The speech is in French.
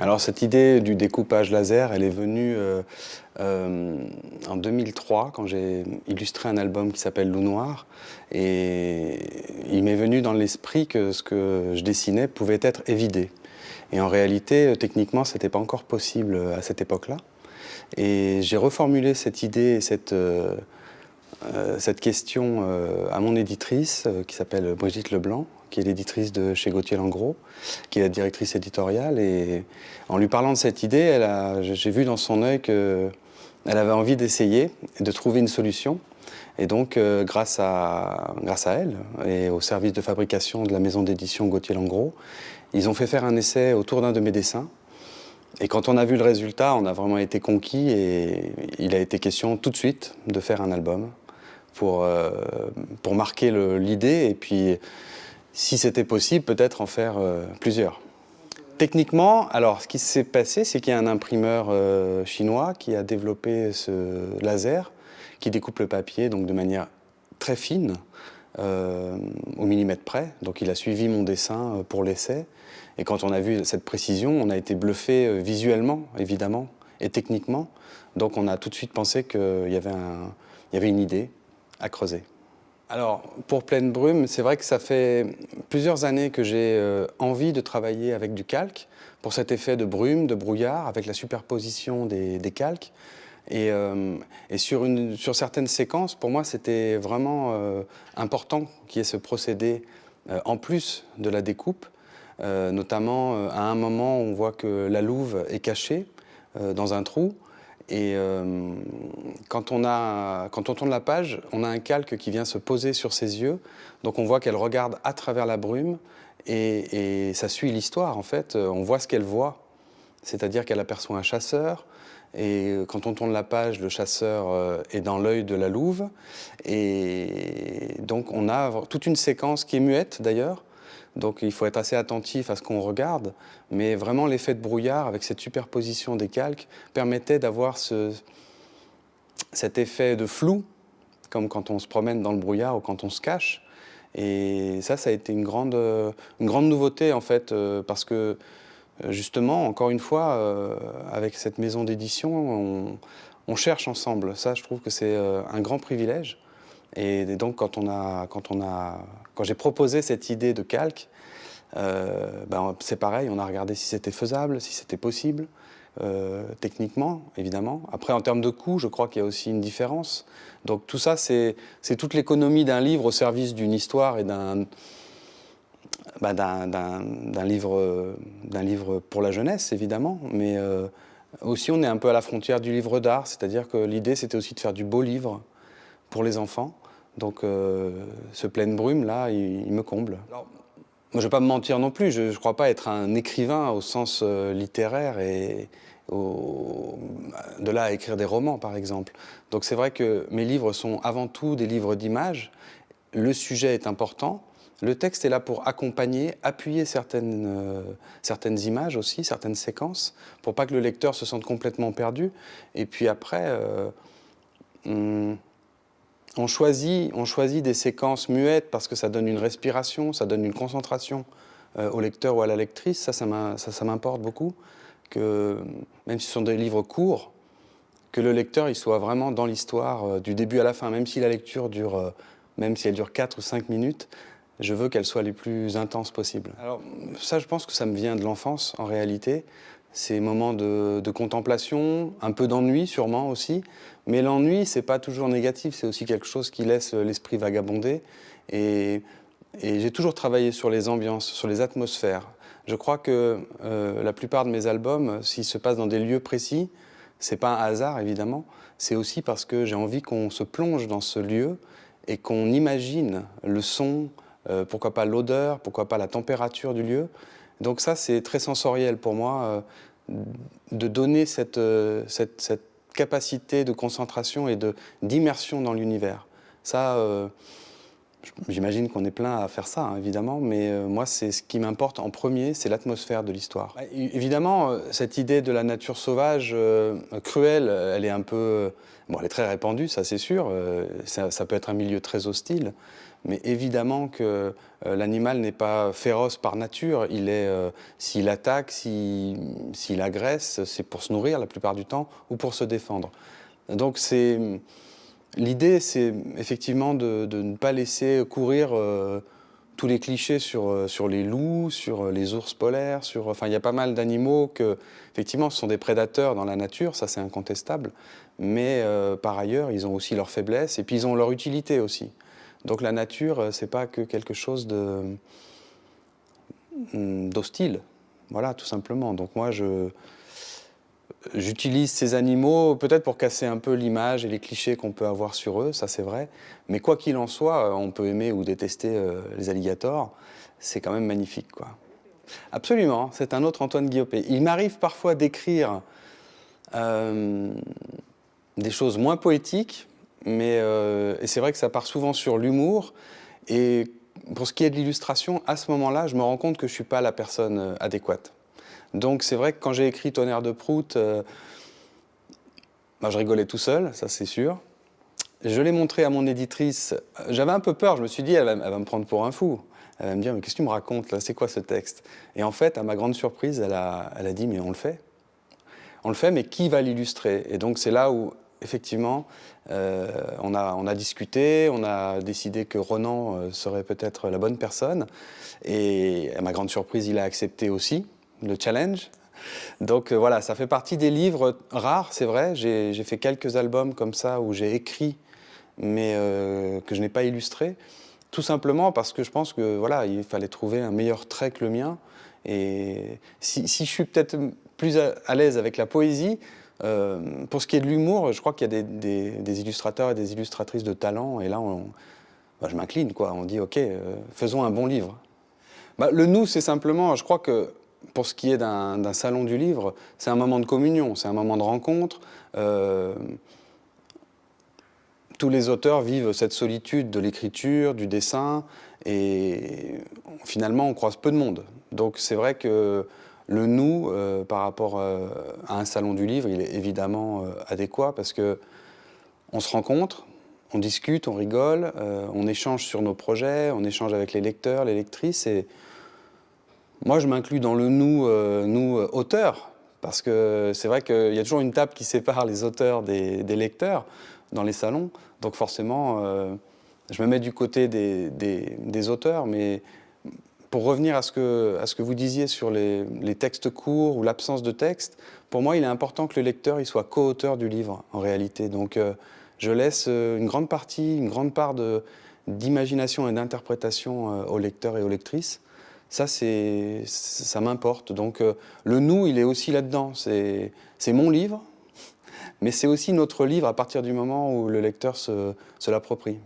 Alors cette idée du découpage laser, elle est venue euh, euh, en 2003 quand j'ai illustré un album qui s'appelle Loup Noir et il m'est venu dans l'esprit que ce que je dessinais pouvait être évidé. Et en réalité, techniquement, ce n'était pas encore possible à cette époque-là. Et j'ai reformulé cette idée, cette, euh, cette question à mon éditrice qui s'appelle Brigitte Leblanc, qui est l'éditrice de chez Gauthier Langros, qui est la directrice éditoriale. Et en lui parlant de cette idée, j'ai vu dans son œil qu'elle avait envie d'essayer de trouver une solution. Et donc, euh, grâce, à, grâce à elle et au service de fabrication de la maison d'édition Gauthier Langros, ils ont fait faire un essai autour d'un de mes dessins. Et quand on a vu le résultat, on a vraiment été conquis et il a été question tout de suite de faire un album pour, euh, pour marquer l'idée et puis si c'était possible, peut-être en faire euh, plusieurs. Techniquement, alors ce qui s'est passé, c'est qu'il y a un imprimeur euh, chinois qui a développé ce laser qui découpe le papier donc de manière très fine, euh, au millimètre près. Donc il a suivi mon dessin pour l'essai. Et quand on a vu cette précision, on a été bluffé visuellement, évidemment, et techniquement. Donc on a tout de suite pensé qu'il y, y avait une idée à creuser. Alors, pour Pleine Brume, c'est vrai que ça fait plusieurs années que j'ai euh, envie de travailler avec du calque pour cet effet de brume, de brouillard, avec la superposition des, calques. Et, euh, sur, certaines séquences, pour moi, c'était vraiment euh, important qu'il y ait ce procédé en plus de la découpe. notamment, à un moment, on voit que la louve est cachée dans un trou. Et euh, quand, on a, quand on tourne la page, on a un calque qui vient se poser sur ses yeux. Donc on voit qu'elle regarde à travers la brume et, ça suit l'histoire en fait. On voit ce qu'elle voit, c'est-à-dire qu'elle aperçoit un chasseur. Et quand on tourne la page, le chasseur euh, est dans l'œil de la louve. Et donc on a toute une séquence qui est muette d'ailleurs, donc il faut être assez attentif à ce qu'on regarde, mais vraiment l'effet de brouillard avec cette superposition des calques permettait d'avoir cet effet de flou, comme quand on se promène dans le brouillard ou quand on se cache. Et ça, ça a été une grande, une grande nouveauté en fait, euh, parce que justement, encore une fois, euh, avec cette maison d'édition, on, cherche ensemble. Ça, je trouve que c'est euh, un grand privilège. Et donc, quand, quand, quand j'ai proposé cette idée de calque, euh, ben, c'est pareil, on a regardé si c'était faisable, si c'était possible, euh, techniquement, évidemment. Après, en termes de coût, je crois qu'il y a aussi une différence. Donc tout ça, c'est toute l'économie d'un livre au service d'une histoire et d'un ben, livre, livre pour la jeunesse, évidemment. Mais euh, aussi, on est un peu à la frontière du livre d'art, c'est-à-dire que l'idée, c'était aussi de faire du beau livre pour les enfants. Donc euh, ce pleine brume là, il, me comble. je ne vais pas me mentir non plus, je ne crois pas être un écrivain au sens euh, littéraire et de là à écrire des romans par exemple. Donc c'est vrai que mes livres sont avant tout des livres d'images, le sujet est important, le texte est là pour accompagner, appuyer certaines, euh, certaines images aussi, certaines séquences, pour pas que le lecteur se sente complètement perdu. Et puis après, hmm, on choisit, on choisit des séquences muettes parce que ça donne une respiration, ça donne une concentration euh, au lecteur ou à la lectrice. Ça, ça m'importe beaucoup. Que, même si ce sont des livres courts, que le lecteur il soit vraiment dans l'histoire euh, du début à la fin. Même si la lecture dure, euh, même si elle dure 4 ou 5 minutes, je veux qu'elle soit les plus intenses possibles. Alors ça, je pense que ça me vient de l'enfance en réalité ces moments de, contemplation, un peu d'ennui sûrement aussi. Mais l'ennui, c'est pas toujours négatif, c'est aussi quelque chose qui laisse l'esprit vagabonder. Et, j'ai toujours travaillé sur les ambiances, sur les atmosphères. Je crois que euh, la plupart de mes albums, s'ils se passent dans des lieux précis, c'est pas un hasard évidemment, c'est aussi parce que j'ai envie qu'on se plonge dans ce lieu et qu'on imagine le son, euh, pourquoi pas l'odeur, pourquoi pas la température du lieu. Donc ça, c'est très sensoriel pour moi, euh, de donner euh, cette, cette, capacité de concentration et d'immersion dans l'univers. Ça, euh, j'imagine qu'on est plein à faire ça, hein, évidemment, mais moi, c'est ce qui m'importe en premier, c'est l'atmosphère de l'histoire. Évidemment, cette idée de la nature sauvage, cruelle, elle est un peu... Bon, elle est très répandue, ça c'est sûr, ça, ça, peut être un milieu très hostile, mais évidemment que l'animal n'est pas féroce par nature. Il est, s'il attaque, s'il agresse, c'est pour se nourrir la plupart du temps ou pour se défendre. Donc c'est L'idée, c'est effectivement de, ne pas laisser courir euh, tous les clichés sur, euh, sur les loups, sur euh, les ours polaires, sur, enfin, il y a pas mal d'animaux que, effectivement, ce sont des prédateurs dans la nature, ça c'est incontestable, mais par ailleurs, ils ont aussi leurs faiblesses et puis ils ont leur utilité aussi. Donc la nature, c'est pas que quelque chose hmm, d'hostile, voilà, tout simplement. Donc moi, je, J'utilise ces animaux peut-être pour casser un peu l'image et les clichés qu'on peut avoir sur eux, ça c'est vrai. Mais quoi qu'il en soit, euh, on peut aimer ou détester euh, les alligators. C'est quand même magnifique. Quoi. Absolument, c'est un autre Antoine Guillopé. Il m'arrive parfois d'écrire euh, des choses moins poétiques, mais c'est vrai que ça part souvent sur l'humour. Et pour ce qui est de l'illustration, à ce moment-là, je me rends compte que je ne suis pas la personne adéquate. Donc c'est vrai que quand j'ai écrit Tonnerre de Prout, euh, bah, je rigolais tout seul, ça c'est sûr. Je l'ai montré à mon éditrice, j'avais un peu peur, je me suis dit, elle va, me prendre pour un fou. Elle va me dire, mais qu'est-ce que tu me racontes là, c'est quoi ce texte? Et en fait, à ma grande surprise, elle a, dit, mais on le fait. On le fait, mais qui va l'illustrer? Et donc c'est là où, effectivement, euh, on, a, on, a, discuté, on a décidé que Ronan euh, serait peut-être la bonne personne. Et à ma grande surprise, il a accepté aussi le challenge. Donc euh, voilà, ça fait partie des livres rares, c'est vrai. J'ai fait quelques albums comme ça où j'ai écrit, mais euh, que je n'ai pas illustré. Tout simplement parce que je pense que voilà, il fallait trouver un meilleur trait que le mien. Et si, je suis peut-être plus à, l'aise avec la poésie, euh, pour ce qui est de l'humour, je crois qu'il y a des, illustrateurs et des illustratrices de talent. Et là, bah, je m'incline, quoi. On dit, OK, faisons un bon livre. Bah, le nous, c'est simplement, je crois que pour ce qui est d'un salon du livre, c'est un moment de communion, c'est un moment de rencontre. Euh, tous les auteurs vivent cette solitude de l'écriture, du dessin, et finalement on croise peu de monde. Donc c'est vrai que le nous, euh, par rapport euh, à un salon du livre, il est évidemment adéquat parce que on se rencontre, on discute, on rigole, on échange sur nos projets, on échange avec les lecteurs, les lectrices, moi, je m'inclus dans le nous, euh, nous euh, auteurs, parce que c'est vrai qu'il y a toujours une table qui sépare les auteurs des, lecteurs dans les salons. Donc forcément, euh, je me mets du côté des, auteurs, mais pour revenir à ce que, vous disiez sur les, textes courts ou l'absence de texte, pour moi, il est important que le lecteur soit co-auteur du livre, en réalité. Donc je laisse une grande partie, une grande part d'imagination et d'interprétation aux lecteurs et aux lectrices. Ça, ça m'importe. Donc euh, le nous, il est aussi là-dedans. C'est mon livre, mais c'est aussi notre livre à partir du moment où le lecteur se, se l'approprie.